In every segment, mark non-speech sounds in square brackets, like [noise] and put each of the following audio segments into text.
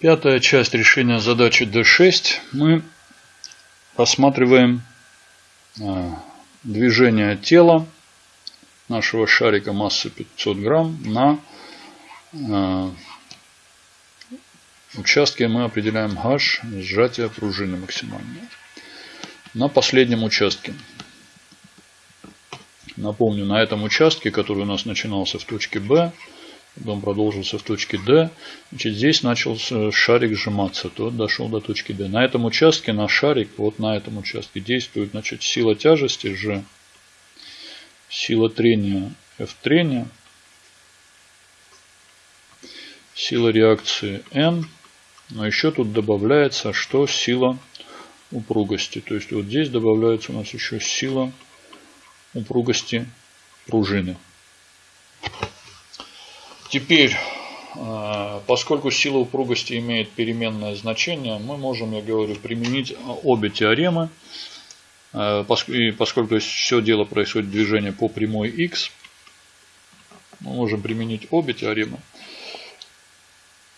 Пятая часть решения задачи D6. Мы рассматриваем а, движение тела нашего шарика массы 500 грамм на а, участке мы определяем H сжатие пружины максимальное. На последнем участке. Напомню, на этом участке, который у нас начинался в точке B, Потом продолжился в точке D. Значит, здесь начал шарик сжиматься. То дошел до точки D. На этом участке на шарик, вот на этом участке действует значит, сила тяжести G, сила трения F трения, сила реакции N. Но еще тут добавляется, что сила упругости. То есть вот здесь добавляется у нас еще сила упругости пружины. Теперь, э, поскольку сила упругости имеет переменное значение, мы можем, я говорю, применить обе теоремы. Э, и поскольку все дело происходит движение по прямой x, мы можем применить обе теоремы.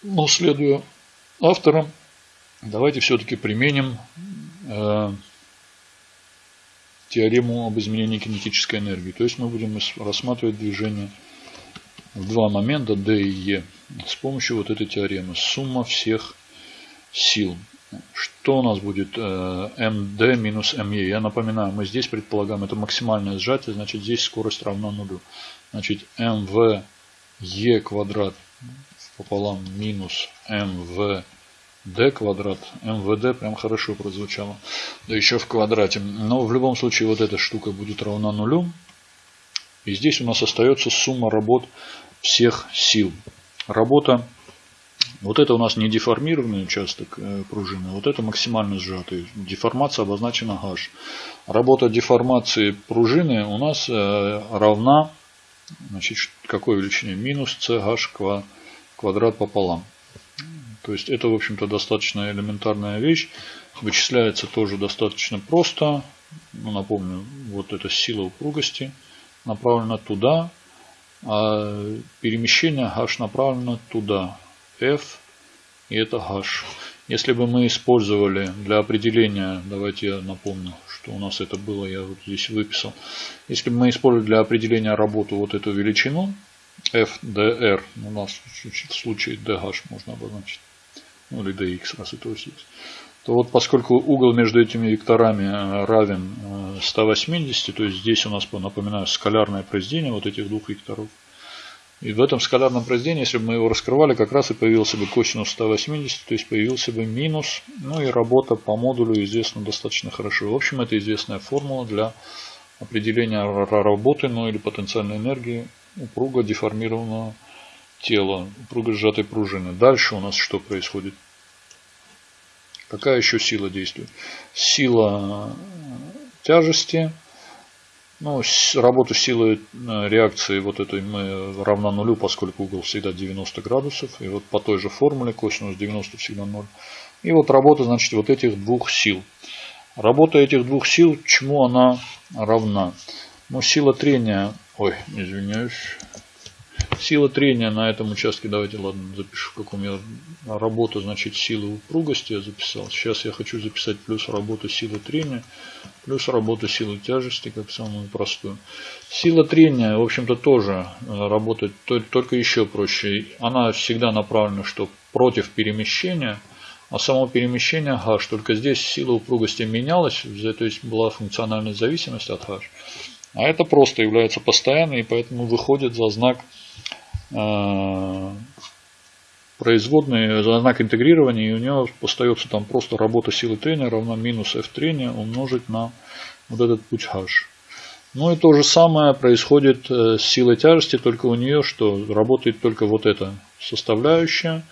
Но следуя авторам, давайте все-таки применим э, теорему об изменении кинетической энергии. То есть мы будем рассматривать движение в два момента D и E с помощью вот этой теоремы. Сумма всех сил. Что у нас будет MD э, минус ME? Я напоминаю, мы здесь предполагаем, это максимальное сжатие, значит здесь скорость равна нулю. Значит MVE квадрат пополам минус MVD квадрат. МВД прям хорошо прозвучало. Да еще в квадрате. Но в любом случае вот эта штука будет равна нулю. И здесь у нас остается сумма работ всех сил. Работа, вот это у нас не деформированный участок э, пружины, вот это максимально сжатый. Деформация обозначена H. Работа деформации пружины у нас э, равна, значит, какой величине? Минус CH квадрат пополам. То есть это, в общем-то, достаточно элементарная вещь. Вычисляется тоже достаточно просто. Ну, напомню, вот эта сила упругости направлена туда, а перемещение h направлено туда. F и это h. Если бы мы использовали для определения, давайте я напомню, что у нас это было, я вот здесь выписал. Если бы мы использовали для определения работы вот эту величину, FDR, у нас в случае DH можно обозначить, ну или DX, раз это есть, то вот поскольку угол между этими векторами э, равен 180, э, то есть здесь у нас, напоминаю, скалярное произведение вот этих двух векторов. И в этом скалярном произведении, если бы мы его раскрывали, как раз и появился бы косинус 180, то есть появился бы минус. Ну и работа по модулю известна достаточно хорошо. В общем, это известная формула для определения работы, ну или потенциальной энергии упруго деформированного тела, упруго сжатой пружины. Дальше у нас что происходит? Какая еще сила действует? Сила тяжести. Ну, работу силы э, реакции вот этой мы равна нулю, поскольку угол всегда 90 градусов. И вот по той же формуле косинус 90 всегда 0. И вот работа, значит, вот этих двух сил. Работа этих двух сил, чему она равна? Ну, сила трения, ой, извиняюсь, Сила трения на этом участке, давайте, ладно, запишу, в каком я работа, значит, силы упругости я записал. Сейчас я хочу записать плюс работу силы трения, плюс работу силы тяжести, как самую простую. Сила трения, в общем-то, тоже э, работает только еще проще. Она всегда направлена, что против перемещения, а само перемещение h, только здесь сила упругости менялась, то есть была функциональная зависимость от h. А это просто является постоянной, и поэтому выходит за знак производные за знак интегрирования, и у него остается там просто работа силы трения равна минус f трения умножить на вот этот путь h. Ну и то же самое происходит э, с силой тяжести, только у нее что работает только вот эта составляющая,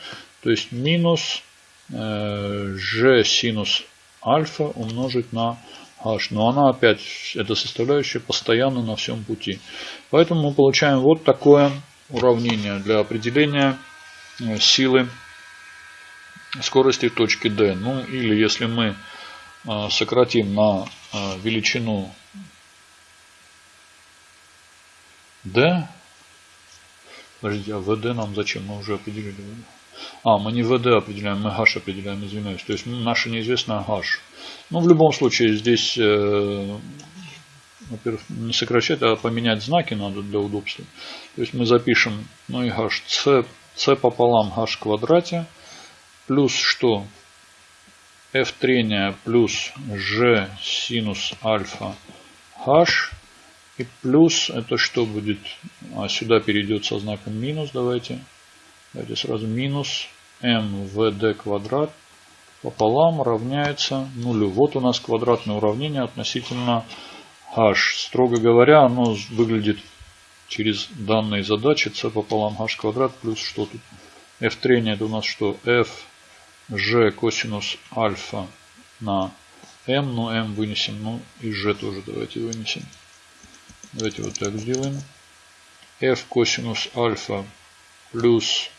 то есть минус э, g синус альфа умножить на h. Но она опять, эта составляющая постоянно на всем пути. Поэтому мы получаем вот такое уравнение для определения э, силы скорости точки D. Ну или если мы э, сократим на э, величину D. Подождите, а VD нам зачем? Мы уже определили. А, мы не VD определяем, мы H определяем, извиняюсь. То есть наша неизвестная H. Ну, в любом случае, здесь, во-первых, не сокращать, а поменять знаки надо для удобства. То есть мы запишем, ну и H, C, C пополам H в квадрате, плюс что? F трения плюс G синус альфа H и плюс это что будет? А сюда перейдет со знаком минус. Давайте. Давайте сразу минус mvd квадрат пополам равняется нулю. Вот у нас квадратное уравнение относительно h. Строго говоря, оно выглядит через данные задачи c пополам h квадрат плюс что тут? f трения это у нас что? f g косинус альфа на m, ну m вынесем, ну и g тоже давайте вынесем. Давайте вот так сделаем. f косинус альфа плюс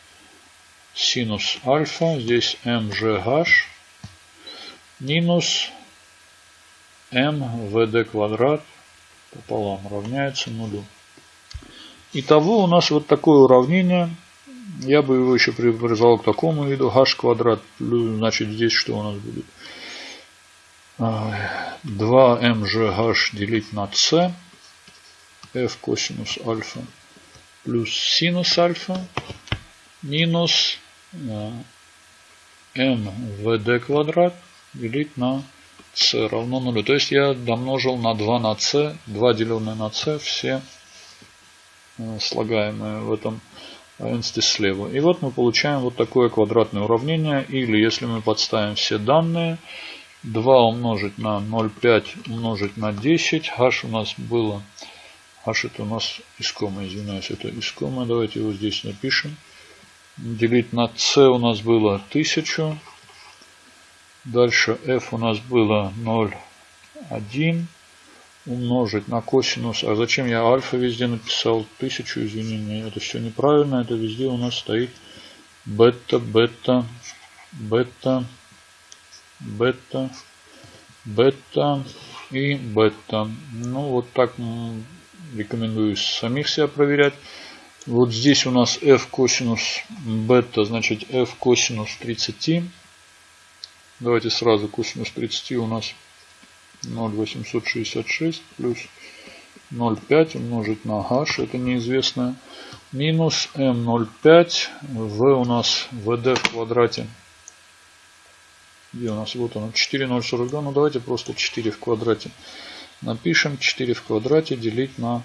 синус альфа. Здесь mgh минус mvd квадрат пополам равняется нулю. Итого у нас вот такое уравнение. Я бы его еще привязал к такому виду. h квадрат. Значит здесь что у нас будет? 2mgh делить на c f косинус альфа плюс синус альфа минус m vd квадрат делить на c равно нулю. То есть я домножил на 2 на c, 2 деленное на c, все э, слагаемые в этом равенстве слева. И вот мы получаем вот такое квадратное уравнение. Или если мы подставим все данные, 2 умножить на 0,5 умножить на 10. h у нас было H это у нас искомое, извиняюсь, это искомое. Давайте его здесь напишем. Делить на C у нас было 1000. Дальше F у нас было 0,1 умножить на косинус. А зачем я альфа везде написал? 1000, извини, это все неправильно. Это везде у нас стоит бета, бета, бета, бета, бета и бета. Ну, вот так рекомендую самих себя проверять. Вот здесь у нас f косинус бета, значит f косинус 30. Давайте сразу косинус 30 у нас 0,866 плюс 0,5 умножить на h, это неизвестное, минус m0,5, v у нас vd в квадрате. Где у нас? Вот оно, 4,042, ну давайте просто 4 в квадрате. Напишем 4 в квадрате делить на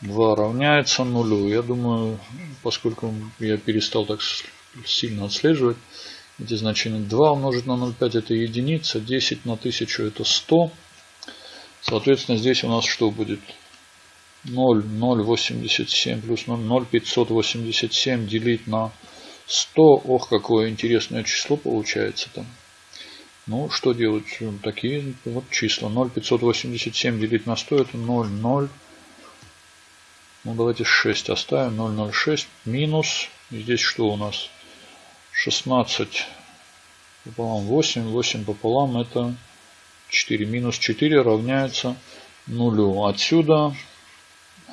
2 равняется нулю. Я думаю, поскольку я перестал так сильно отслеживать эти значения, 2 умножить на 0,5 это единица, 10 на 1000 это 100. Соответственно, здесь у нас что будет? 0, 0,87 плюс 0, 0,587 делить на 100. Ох, какое интересное число получается там. Ну, что делать? Такие вот числа. 0,587 делить на 100 это 0, 0. Ну, давайте 6 оставим. 0,06 минус. Здесь что у нас? 16 пополам 8. 8 пополам это 4. Минус 4 равняется нулю. Отсюда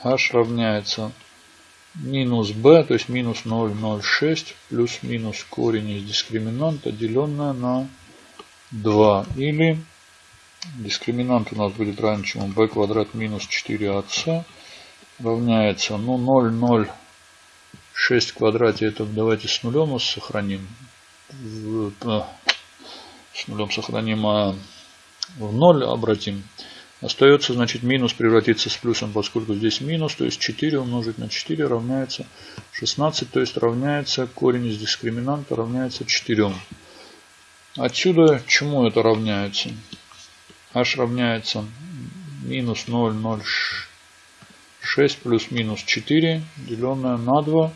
h равняется минус b, то есть минус 0,06 плюс минус корень из дискриминанта, деленное на 2. Или дискриминант у нас будет равен чему b квадрат минус 4ac равняется ну 0, 0, 6 в квадрате. Это давайте с нулем сохраним. Э, с нулем сохраним, а в 0 обратим. Остается, значит, минус превратиться с плюсом, поскольку здесь минус, то есть 4 умножить на 4 равняется 16, то есть равняется корень из дискриминанта равняется 4. Отсюда чему это равняется? h равняется минус 0,06 плюс минус 4 деленное на 2.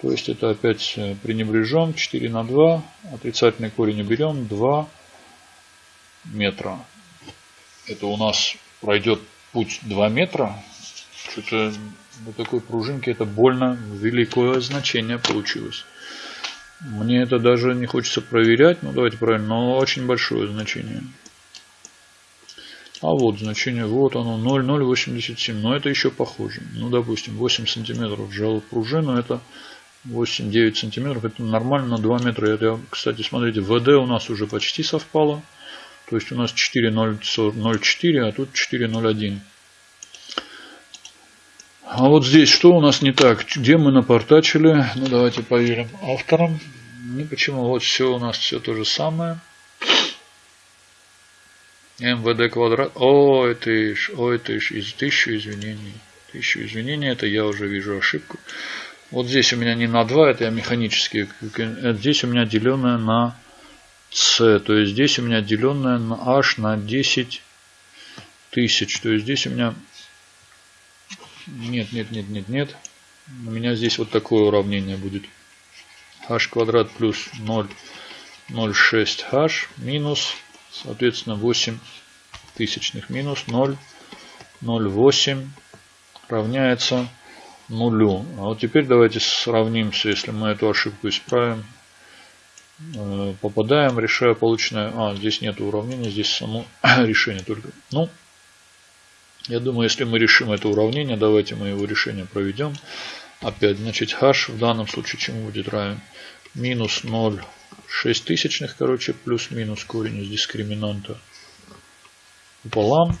То есть это опять э, пренебрежем. 4 на 2. Отрицательный корень уберем. 2 метра. Это у нас пройдет путь 2 метра. Что-то на такой пружинке это больно великое значение получилось. Мне это даже не хочется проверять. Ну, давайте правильно. Но очень большое значение. А вот значение, вот оно, 0,087. Но это еще похоже. Ну, допустим, 8 сантиметров сжал пружину. Это 8-9 сантиметров. Это нормально на 2 метра. Это, кстати, смотрите, ВД у нас уже почти совпало. То есть у нас 4.04, а тут 4.01. А вот здесь что у нас не так? Где мы напортачили? Ну давайте поверим авторам. Ну почему? Вот все у нас все то же самое. МВД квадрат. О, это ишь, о, это ишь, из тысячу извинений. Тысячу извинений, это я уже вижу ошибку. Вот здесь у меня не на 2, это я механически. Здесь у меня деленное на С. То есть здесь у меня деленное на H на 10 тысяч. То есть здесь у меня... Нет, нет, нет, нет, нет. У меня здесь вот такое уравнение будет. h квадрат плюс 0,06h минус, соответственно, 8 тысячных минус 0,08 равняется нулю. А вот теперь давайте сравнимся, если мы эту ошибку исправим. Э, попадаем, решая полученное... А, здесь нет уравнения, здесь само [coughs] решение только. Ну, я думаю, если мы решим это уравнение, давайте мы его решение проведем. Опять, значит, h в данном случае чему будет равен? Минус 0,6 тысячных, короче, плюс-минус корень из дискриминанта пополам.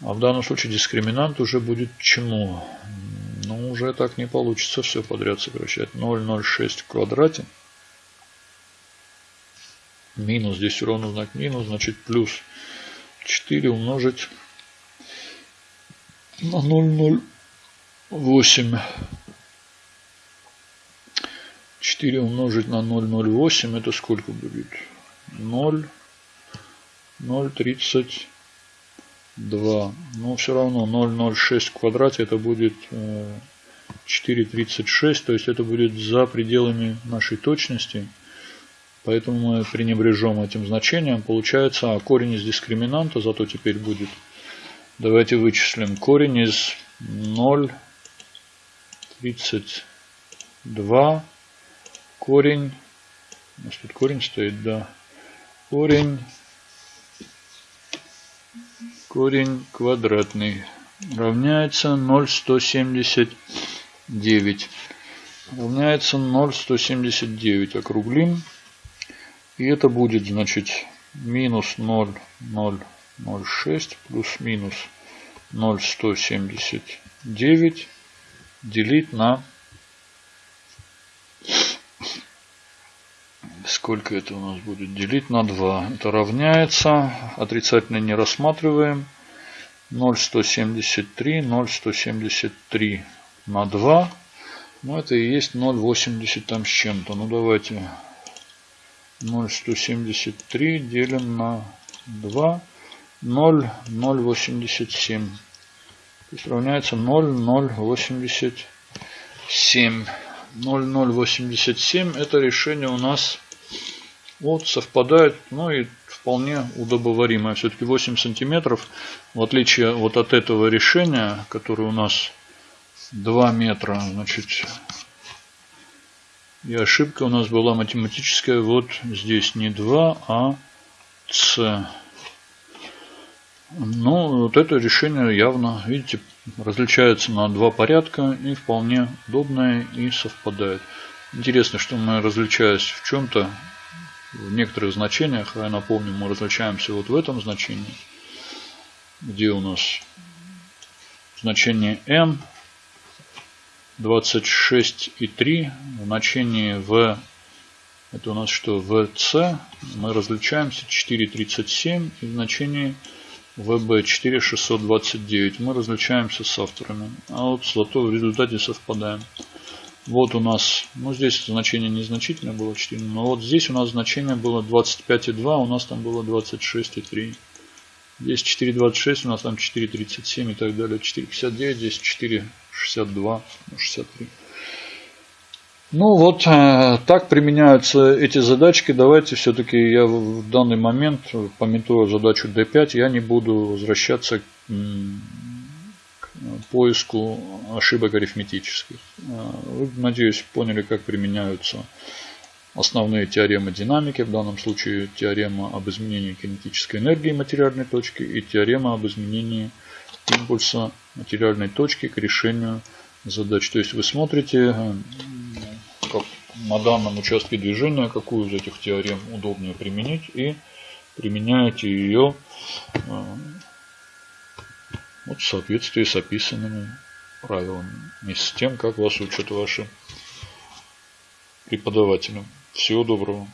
А в данном случае дискриминант уже будет чему? Уже так не получится все подряд сокращать. 0,06 в квадрате. Минус, здесь ровно знак минус, значит плюс 4 умножить на 0,08. 4 умножить на 0,08 это сколько будет? 0, 0,30. 2. Но все равно 0,06 в квадрате это будет 4,36. Э, то есть это будет за пределами нашей точности. Поэтому мы пренебрежем этим значением. Получается, а корень из дискриминанта зато теперь будет. Давайте вычислим. Корень из 0,32. Корень. У нас тут корень стоит, да. Корень корень квадратный равняется 0,179. Равняется 0,179. Округлим. И это будет, значит, минус 0,006 плюс минус 0,179 делить на Сколько это у нас будет? Делить на 2. Это равняется. Отрицательно не рассматриваем. 0,173. 0,173 на 2. Ну, это и есть 0,80 там с чем-то. Ну, давайте 0,173 делим на 2. 0,087. То есть равняется 0,087. 0087 это решение у нас вот совпадает, ну и вполне удобоваримое. Все-таки 8 сантиметров, в отличие вот от этого решения, которое у нас 2 метра, значит, и ошибка у нас была математическая, вот здесь не 2, а С. Ну, вот это решение явно, видите, различается на два порядка и вполне удобное и совпадает. Интересно, что мы различаясь в чем-то, в некоторых значениях, а я напомню, мы различаемся вот в этом значении, где у нас значение n 26,3, в значении v, это у нас что, vc, мы различаемся 4,37 и в значении ВБ 4629. Мы различаемся с авторами. А вот зато в результате совпадаем. Вот у нас, ну здесь значение незначительное было 4, но вот здесь у нас значение было 25,2, у нас там было 26,3. Здесь 4,26, у нас там 4,37 и так далее. 4,59, здесь 4,62, 63. Ну вот э, так применяются эти задачки. Давайте все-таки я в данный момент, пометуя задачу D5, я не буду возвращаться к поиску ошибок арифметических. Э, вы, надеюсь, поняли, как применяются основные теоремы динамики, в данном случае теорема об изменении кинетической энергии материальной точки и теорема об изменении импульса материальной точки к решению задач. То есть вы смотрите на данном участке движения, какую из этих теорем удобнее применить, и применяете ее э, вот в соответствии с описанными правилами и с тем, как вас учат ваши преподаватели. Всего доброго.